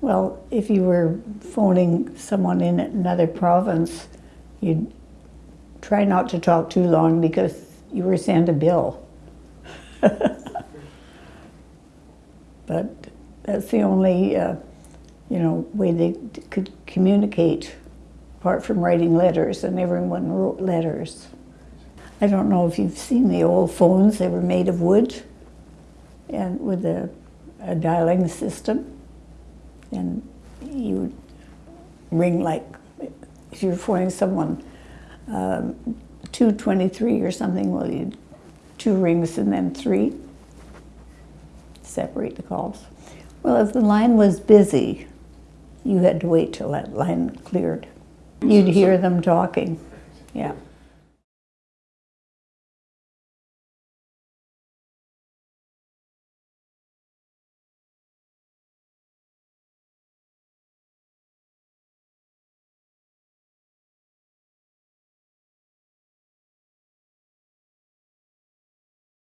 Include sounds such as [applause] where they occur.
Well, if you were phoning someone in another province, you'd try not to talk too long because you were sent a bill. [laughs] but that's the only, uh, you know, way they could communicate, apart from writing letters, and everyone wrote letters. I don't know if you've seen the old phones, they were made of wood and with a, a dialing system. And you would ring like, if you were phoning someone, um, 223 or something, well, you two rings and then three, separate the calls. Well, if the line was busy, you had to wait till that line cleared. You'd hear them talking, yeah.